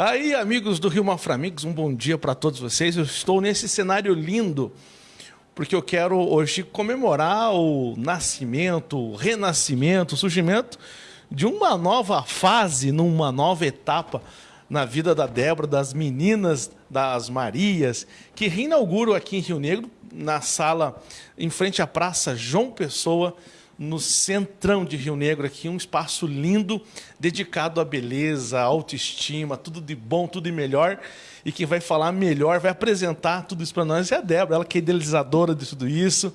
Aí, amigos do Rio Maframix, um bom dia para todos vocês. Eu estou nesse cenário lindo porque eu quero hoje comemorar o nascimento, o renascimento, o surgimento de uma nova fase, numa nova etapa na vida da Débora, das meninas das Marias, que reinauguram aqui em Rio Negro, na sala em frente à Praça João Pessoa, no centrão de Rio Negro aqui, um espaço lindo, dedicado à beleza, à autoestima, tudo de bom, tudo de melhor. E quem vai falar melhor, vai apresentar tudo isso para nós é a Débora, ela que é idealizadora de tudo isso.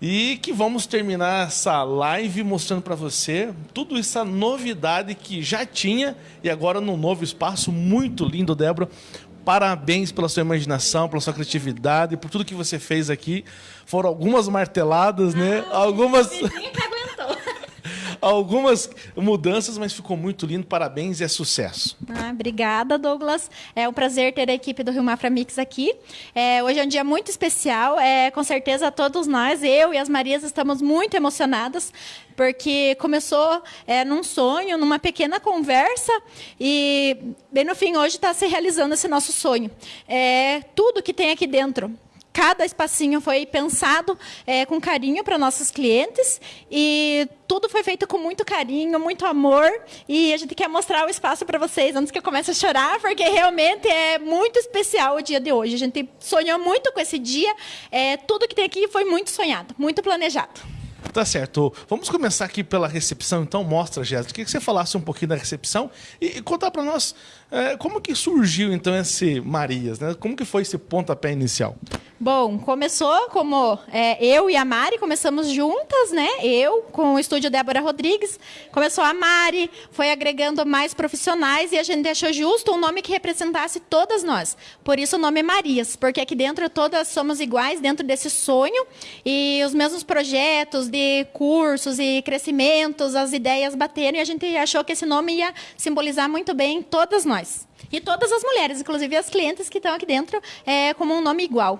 E que vamos terminar essa live mostrando para você tudo essa novidade que já tinha e agora num novo espaço muito lindo, Débora. Parabéns pela sua imaginação, pela sua criatividade, por tudo que você fez aqui. Foram algumas marteladas, né? Ah, algumas aguentou. Algumas mudanças, mas ficou muito lindo. Parabéns e é sucesso. Ah, obrigada, Douglas. É um prazer ter a equipe do Rio Mafra Mix aqui. É, hoje é um dia muito especial. É, com certeza, todos nós, eu e as Marias, estamos muito emocionadas, porque começou é, num sonho, numa pequena conversa, e bem no fim, hoje está se realizando esse nosso sonho. É, tudo que tem aqui dentro cada espacinho foi pensado é, com carinho para nossos clientes e tudo foi feito com muito carinho, muito amor. E a gente quer mostrar o espaço para vocês antes que eu comece a chorar, porque realmente é muito especial o dia de hoje. A gente sonhou muito com esse dia. É, tudo que tem aqui foi muito sonhado, muito planejado. Tá certo. Vamos começar aqui pela recepção, então. Mostra, Jéssica. Que você falasse um pouquinho da recepção e, e contar para nós é, como que surgiu, então, esse Marias, né? Como que foi esse pontapé inicial? Bom, começou como é, eu e a Mari começamos juntas, né? Eu com o estúdio Débora Rodrigues. Começou a Mari, foi agregando mais profissionais e a gente achou justo um nome que representasse todas nós. Por isso o nome é Marias, porque aqui dentro todas somos iguais dentro desse sonho e os mesmos projetos de cursos e crescimentos, as ideias bateram e a gente achou que esse nome ia simbolizar muito bem todas nós. E todas as mulheres, inclusive as clientes que estão aqui dentro, é, como um nome igual.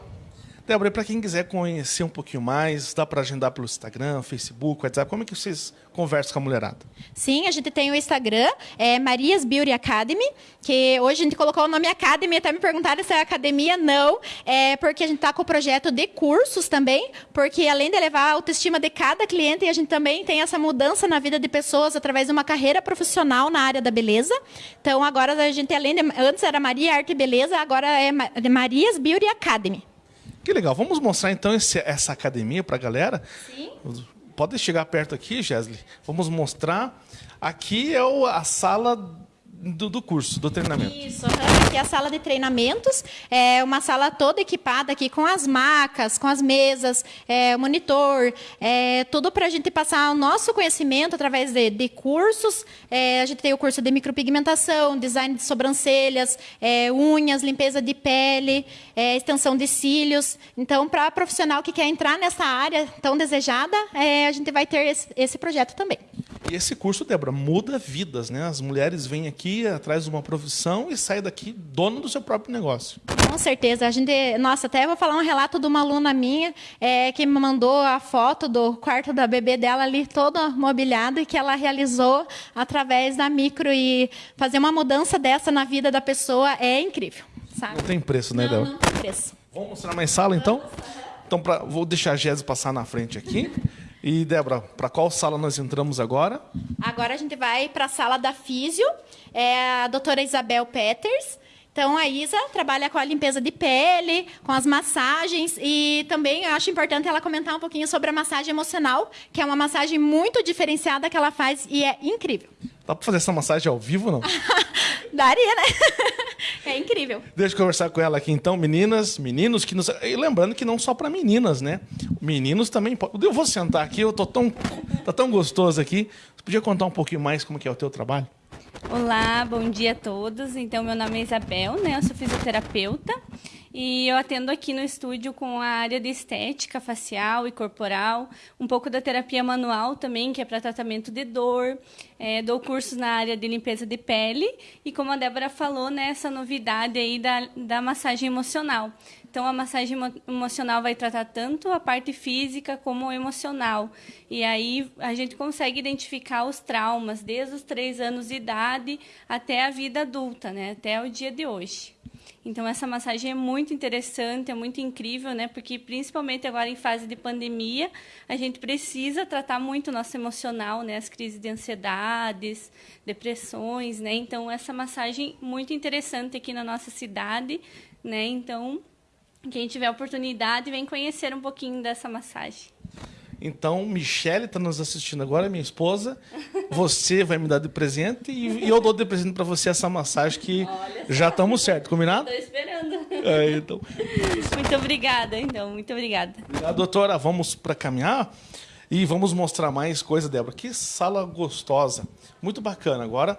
Débora, para quem quiser conhecer um pouquinho mais, dá para agendar pelo Instagram, Facebook, WhatsApp, como é que vocês conversam com a mulherada? Sim, a gente tem o Instagram, é Marias Beauty Academy, que hoje a gente colocou o nome Academy, até me perguntaram se é academia, não, é porque a gente está com o projeto de cursos também, porque além de elevar a autoestima de cada cliente, a gente também tem essa mudança na vida de pessoas através de uma carreira profissional na área da beleza. Então agora a gente, além de, antes era Maria Arte e Beleza, agora é Marias Beauty Academy. Que legal. Vamos mostrar então esse, essa academia para a galera? Sim. Pode chegar perto aqui, Jesly. Vamos mostrar. Aqui é o, a sala do, do, curso, do treinamento. Isso, aqui é a sala de treinamentos, é uma sala toda equipada aqui com as macas, com as mesas, é, monitor, é, tudo para a gente passar o nosso conhecimento através de, de cursos. É, a gente tem o curso de micropigmentação, design de sobrancelhas, é, unhas, limpeza de pele, é, extensão de cílios. Então, para profissional que quer entrar nessa área tão desejada, é, a gente vai ter esse, esse projeto também. E esse curso, Débora, muda vidas, né? As mulheres vêm aqui atrás de uma profissão e saem daqui dono do seu próprio negócio. Com certeza. A gente, nossa, até vou falar um relato de uma aluna minha é, que me mandou a foto do quarto da bebê dela ali todo mobiliado e que ela realizou através da micro e fazer uma mudança dessa na vida da pessoa é incrível. Sabe? Não tem preço, né, Débora? Não, não tem preço. Vamos mostrar mais sala, então? Então, pra, vou deixar a Jéssica passar na frente aqui. E, Débora, para qual sala nós entramos agora? Agora a gente vai para a sala da Físio, é a doutora Isabel Peters. Então, a Isa trabalha com a limpeza de pele, com as massagens e também eu acho importante ela comentar um pouquinho sobre a massagem emocional, que é uma massagem muito diferenciada que ela faz e é incrível. Dá para fazer essa massagem ao vivo, não? Daria, né? é incrível. Deixa eu conversar com ela aqui então, meninas, meninos que nos... E lembrando que não só para meninas, né? Meninos também. Eu vou sentar aqui, eu tô tão tá tão gostoso aqui. Você podia contar um pouquinho mais como que é o teu trabalho? Olá, bom dia a todos. Então, meu nome é Isabel, né? Eu sou fisioterapeuta E eu atendo aqui no estúdio com a área de estética facial e corporal, um pouco da terapia manual também, que é para tratamento de dor. É, dou cursos na área de limpeza de pele e, como a Débora falou, né, essa novidade aí da, da massagem emocional. Então, a massagem emocional vai tratar tanto a parte física como emocional. E aí a gente consegue identificar os traumas desde os três anos de idade até a vida adulta, né? até o dia de hoje. Então essa massagem é muito interessante, é muito incrível, né? Porque principalmente agora em fase de pandemia, a gente precisa tratar muito o nosso emocional, né? As crises de ansiedades, depressões, né? Então essa massagem muito interessante aqui na nossa cidade, né? Então quem tiver oportunidade, vem conhecer um pouquinho dessa massagem. Então, Michelle está nos assistindo agora, minha esposa. Você vai me dar de presente e, e eu dou de presente para você essa massagem que já estamos certo, combinado? Estou esperando. É, então. Muito obrigada, então. Muito obrigada. Obrigado, doutora. Vamos para caminhar e vamos mostrar mais coisa, Débora. Que sala gostosa. Muito bacana. Agora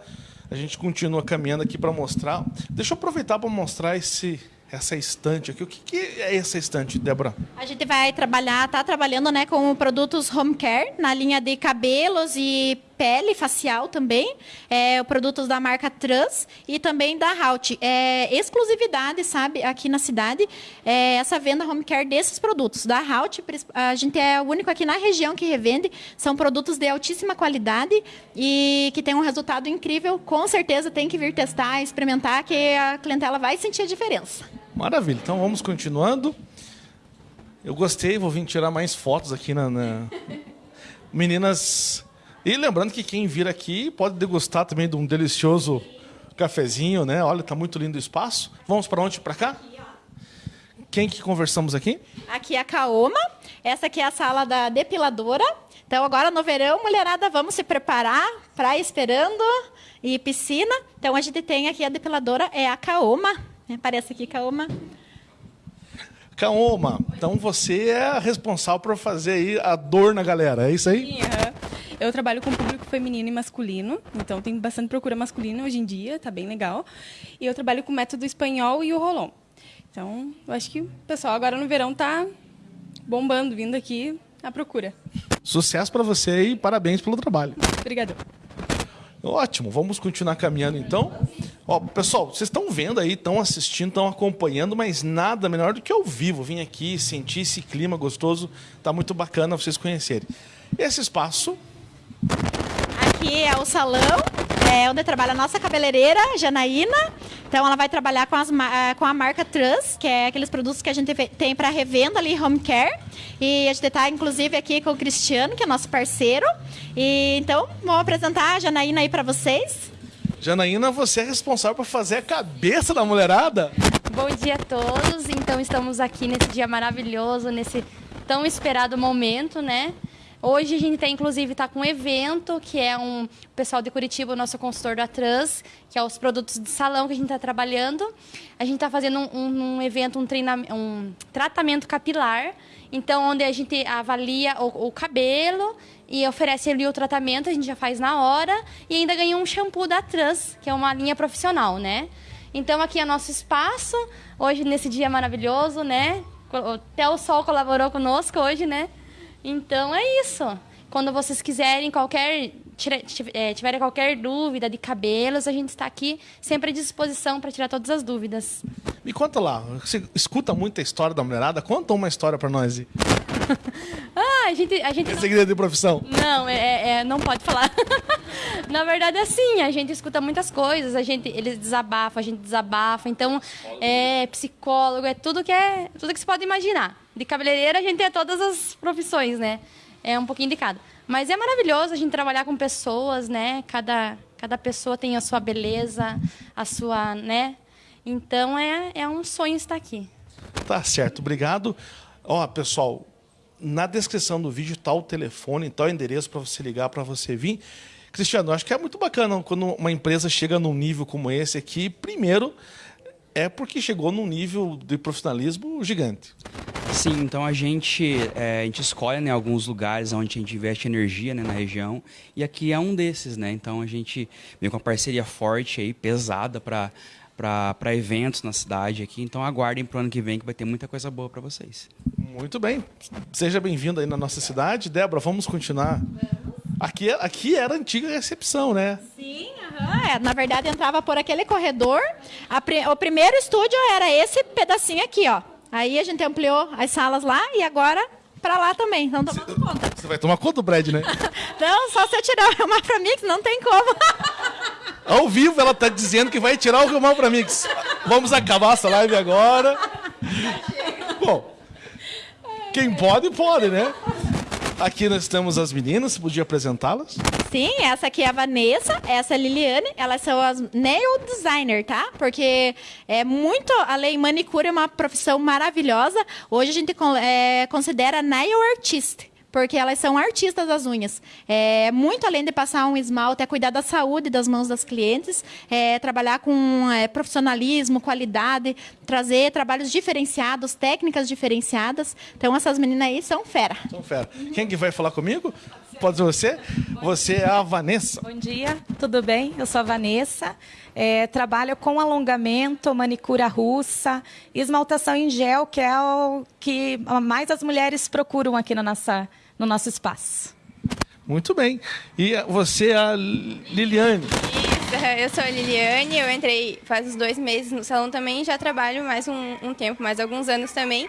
a gente continua caminhando aqui para mostrar. Deixa eu aproveitar para mostrar esse essa estante aqui. O que, que é essa estante, Débora? A gente vai trabalhar, tá trabalhando né, com produtos home care na linha de cabelos e pele facial também, é, produtos da marca Trans e também da Halt. É, exclusividade, sabe, aqui na cidade, é, essa venda home care desses produtos. Da Halt, a gente é o único aqui na região que revende, são produtos de altíssima qualidade e que tem um resultado incrível. Com certeza tem que vir testar, experimentar, que a clientela vai sentir a diferença. Maravilha, então vamos continuando. Eu gostei, vou vir tirar mais fotos aqui na... na... Meninas e lembrando que quem vir aqui pode degustar também de um delicioso cafezinho, né? Olha, tá muito lindo o espaço. Vamos para onde? Para cá? Quem que conversamos aqui? Aqui é a Kaoma. Essa aqui é a sala da depiladora. Então agora no verão, mulherada, vamos se preparar para esperando e piscina. Então a gente tem aqui a depiladora é a Kaoma. Aparece aqui Kaoma. Kaoma, então você é responsável por fazer aí a dor na galera, é isso aí? Sim, uhum. Eu trabalho com público feminino e masculino, então tem bastante procura masculina hoje em dia, tá bem legal. E eu trabalho com o método espanhol e o rolon. Então, eu acho que o pessoal agora no verão tá bombando, vindo aqui à procura. Sucesso para você e parabéns pelo trabalho. Obrigada. Ótimo, vamos continuar caminhando então. Ó, pessoal, vocês estão vendo aí, estão assistindo, estão acompanhando, mas nada melhor do que ao vivo. Vim aqui, sentir esse clima gostoso, tá muito bacana vocês conhecerem. Esse espaço Aqui é o salão, é onde trabalha a nossa cabeleireira, Janaína. Então ela vai trabalhar com, as, eh, com a marca Trans, que é aqueles produtos que a gente tem para revenda ali, home care. E a gente está, inclusive, aqui com o Cristiano, que é nosso parceiro. E então, vou apresentar a Janaína aí para vocês. Janaína, você é responsável por fazer a cabeça da mulherada? Bom dia a todos. Então, estamos aqui nesse dia maravilhoso, nesse tão esperado momento, né? Hoje a gente tem, inclusive, está com um evento, que é um o pessoal de Curitiba, o nosso consultor da Trans, que é os produtos de salão que a gente está trabalhando. A gente está fazendo um, um, um, evento, um, um tratamento capilar, então onde a gente avalia o, o, cabelo e oferece ali o tratamento, a gente já faz na hora, e ainda ganha um shampoo da Trans, que é uma linha profissional, né? Então aqui é nosso espaço, hoje nesse dia maravilhoso, né? Até o sol colaborou conosco hoje, né? Então é isso. Quando vocês quiserem qualquer é, tiverem qualquer dúvida de cabelos, a gente está aqui sempre à disposição para tirar todas as dúvidas. Me conta lá, você escuta muita história da mulherada? Conta uma história para nós. ah, a gente, a gente. É segredo de profissão? Não, é, é, é não pode falar. Na verdade, é assim, a gente escuta muitas coisas, a gente, eles desabafam, a gente desabafa. Então, é psicólogo, é tudo que é, tudo que você pode imaginar. De cabeleireira a gente tem todas as profissões, né? É um pouquinho indicado. Mas é maravilhoso a gente trabalhar com pessoas, né? Cada, cada pessoa tem a sua beleza, a sua, né? Então é, é um sonho estar aqui. Tá certo, obrigado. Ó, pessoal, na descrição do vídeo está o telefone, está o endereço para você ligar, para você vir. Cristiano, acho que é muito bacana quando uma empresa chega num nível como esse aqui. Primeiro, é porque chegou num nível de profissionalismo gigante. Sim, então a gente, é, a gente escolhe né, alguns lugares onde a gente investe energia né, na região e aqui é um desses, né? Então a gente vem com uma parceria forte aí, pesada para para eventos na cidade aqui. Então aguardem para o ano que vem que vai ter muita coisa boa para vocês. Muito bem. Seja bem-vindo aí na nossa cidade. Débora, vamos continuar. Aqui, aqui era a antiga recepção, né? Sim, aham. É, na verdade entrava por aquele corredor. Pri o primeiro estúdio era esse pedacinho aqui, ó. Aí a gente ampliou as salas lá e agora para lá também. Então tomando conta. Você vai tomar conta do Brad, né? não, só se eu tirar o Mafra Mix, não tem como. Ao vivo ela está dizendo que vai tirar o Rio para Mix. Vamos acabar essa live agora. Bom, quem pode, pode, né? Aqui nós temos as meninas, podia apresentá-las? Sim, essa aqui é a Vanessa, essa é a Liliane, elas são as nail designer, tá? Porque é muito, além manicure é uma profissão maravilhosa. Hoje a gente é, considera nail artist porque elas são artistas das unhas. É, muito além de passar um esmalte, é cuidar da saúde das mãos das clientes, é, trabalhar com é, profissionalismo, qualidade, trazer trabalhos diferenciados, técnicas diferenciadas. Então, essas meninas aí são fera. São fera. Quem que vai falar comigo? Pode ser você? Você é a Vanessa. Bom dia, tudo bem? Eu sou a Vanessa. É, trabalho com alongamento, manicura russa, esmaltação em gel, que é o que mais as mulheres procuram aqui na nossa, no nosso espaço. Muito bem. E você é a Liliane? Isso, eu sou a Liliane, eu entrei faz uns dois meses no salão também, já trabalho mais um, um tempo, mais alguns anos também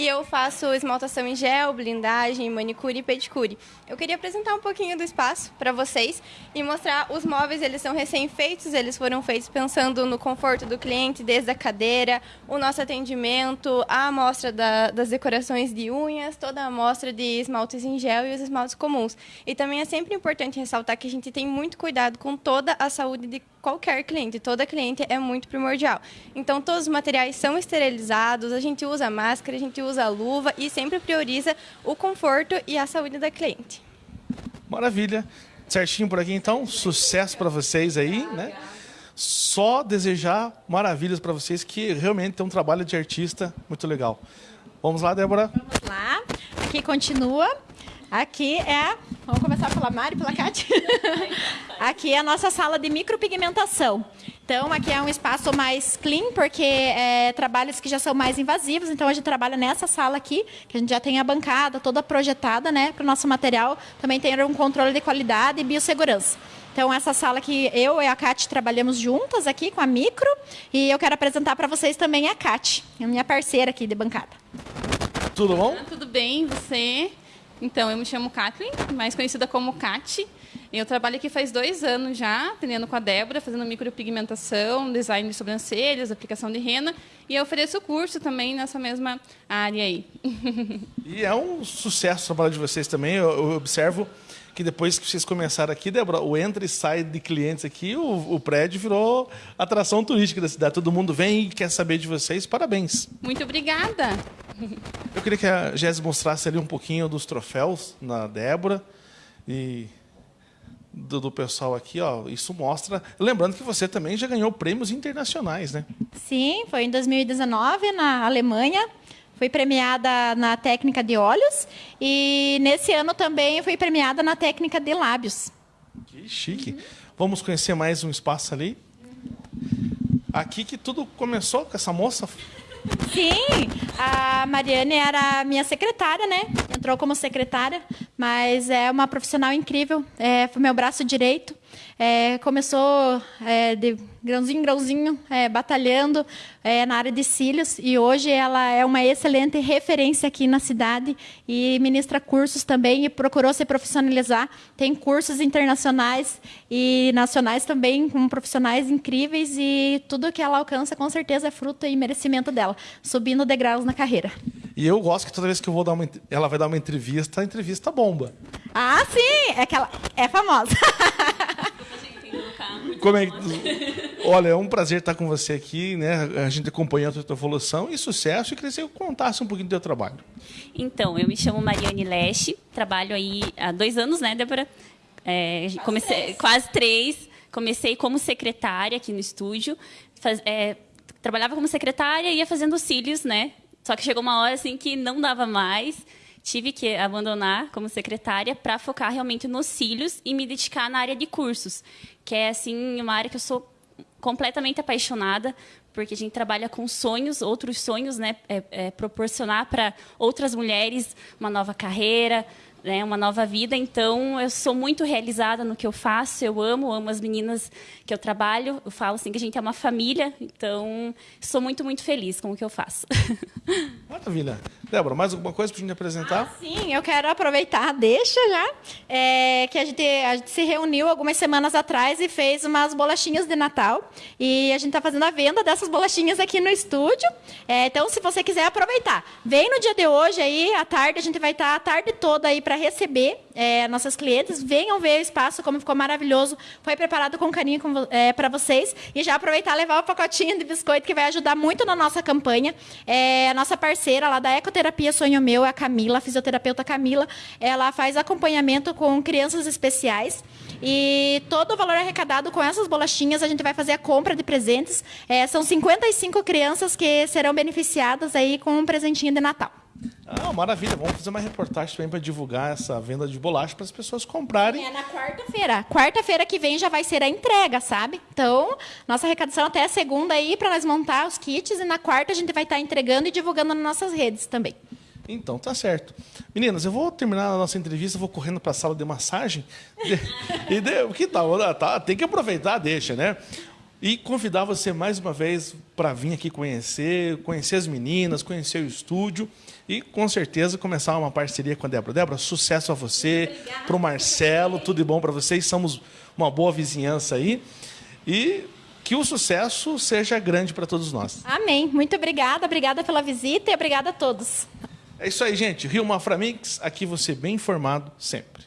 e eu faço esmaltação em gel, blindagem, manicure e pedicure. Eu queria apresentar um pouquinho do espaço para vocês e mostrar os móveis, eles são recém-feitos, eles foram feitos pensando no conforto do cliente, desde a cadeira, o nosso atendimento, a amostra da, das decorações de unhas, toda a amostra de esmaltes em gel e os esmaltes comuns. E também é sempre importante ressaltar que a gente tem muito cuidado com toda a saúde de qualquer cliente, toda cliente é muito primordial. Então, todos os materiais são esterilizados, a gente usa máscara, a gente usa luva e sempre prioriza o conforto e a saúde da cliente. Maravilha. Certinho por aqui, então. Sucesso para vocês aí, né? Só desejar maravilhas para vocês, que realmente tem um trabalho de artista muito legal. Vamos lá, Débora? Vamos lá. Aqui continua. Aqui é. Vamos começar pela Mari, pela Kátia. aqui é a nossa sala de micropigmentação. Então, aqui é um espaço mais clean, porque é trabalhos que já são mais invasivos. Então, a gente trabalha nessa sala aqui, que a gente já tem a bancada toda projetada, né, para o nosso material. Também tem um controle de qualidade e biossegurança. Então, essa sala que eu e a Kátia trabalhamos juntas aqui com a Micro. E eu quero apresentar para vocês também a Kátia, a minha parceira aqui de bancada. Tudo bom? Tudo bem, você? Então, eu me chamo Kathleen, mais conhecida como Kat. Eu trabalho aqui faz dois anos já, aprendendo com a Débora, fazendo micropigmentação, design de sobrancelhas, aplicação de rena. E eu ofereço curso também nessa mesma área aí. E é um sucesso o trabalho de vocês também. Eu, eu observo que depois que vocês começaram aqui, Débora, o entra e sai de clientes aqui, o, o, prédio virou atração turística da cidade. Todo mundo vem e quer saber de vocês. Parabéns. Muito obrigada. Eu queria que a Jéssica mostrasse ali um pouquinho dos troféus na Débora e do, do, pessoal aqui, ó. Isso mostra. Lembrando que você também já ganhou prêmios internacionais, né? Sim, foi em 2019 na Alemanha. Fui premiada na técnica de olhos e nesse ano também fui premiada na técnica de lábios. Que chique. Vamos conhecer mais um espaço ali. Aqui que tudo começou com essa moça Sim, a Mariane era minha secretária, né? Entrou como secretária, mas é uma profissional incrível. É, foi meu braço direito. É, começou é, de grãozinho em grãozinho, é, batalhando é, na área de cílios, e hoje ela é uma excelente referência aqui na cidade e ministra cursos também e procurou se profissionalizar. Tem cursos internacionais e nacionais também com profissionais incríveis e tudo que ela alcança com certeza é fruto e merecimento dela, subindo degraus na carreira. E eu gosto que toda vez que eu vou dar uma, ela vai dar uma entrevista, a entrevista bomba. Ah, sim! É que ela é famosa. Como é que... Olha, é um prazer estar com você aqui, né? A gente acompanhando a tua evolução e sucesso. E queria que você contasse um pouquinho do teu trabalho. Então, eu me chamo Mariane Leste, trabalho aí há dois anos, né, Débora? É, comecei quase três. Comecei como secretária aqui no estúdio. Faz, é, trabalhava como secretária e ia fazendo cílios, né? Só que chegou uma hora assim que não dava mais tive que abandonar como secretária para focar realmente nos cílios e me dedicar na área de cursos, que é assim uma área que eu sou completamente apaixonada, porque a gente trabalha com sonhos, outros sonhos, né? É, é proporcionar para outras mulheres uma nova carreira, né, uma nova vida. Então, eu sou muito realizada no que eu faço. Eu amo, amo as meninas que eu trabalho. Eu falo assim que a gente é uma família. Então, sou muito, muito feliz com o que eu faço. Maravilha. Débora, mais alguma coisa para a gente apresentar? Ah, sim, eu quero aproveitar, deixa já, é, que a gente, a gente se reuniu algumas semanas atrás e fez umas bolachinhas de Natal. E a gente está fazendo a venda dessas bolachinhas aqui no estúdio. É, então, se você quiser aproveitar, vem no dia de hoje aí, à tarde, a gente vai estar a tarde toda aí para receber é, nossas clientes. Venham ver o espaço, como ficou maravilhoso. Foi preparado com carinho é, para vocês. E já aproveitar levar o pacotinho de biscoito, que vai ajudar muito na nossa campanha. É, a nossa parceira lá da Ecoterapia Sonho Meu é a Camila, a fisioterapeuta Camila. Ela faz acompanhamento com crianças especiais. E todo o valor arrecadado com essas bolachinhas, a gente vai fazer a compra de presentes. É, são 55 crianças que serão beneficiadas aí com um presentinho de Natal. Ah, maravilha. Vamos fazer uma reportagem também para divulgar essa venda de bolacha para as pessoas comprarem. É na quarta-feira. Quarta-feira que vem já vai ser a entrega, sabe? Então, nossa arrecadação até a segunda aí para nós montar os kits e na quarta a gente vai estar tá entregando e divulgando nas nossas redes também. Então, tá certo. Meninas, eu vou terminar a nossa entrevista, vou correndo para a sala de massagem. e de, que tal? Ah, tá, tem que aproveitar, deixa, né? E convidar você mais uma vez para vir aqui conhecer, conhecer as meninas, conhecer o estúdio e com certeza começar uma parceria com a Débora. Débora, sucesso a você, para o Marcelo, tudo de bom para vocês. Somos uma boa vizinhança aí. E que o sucesso seja grande para todos nós. Amém. Muito obrigada, obrigada pela visita e obrigada a todos. É isso aí, gente. Rio Maframix, aqui você bem informado sempre.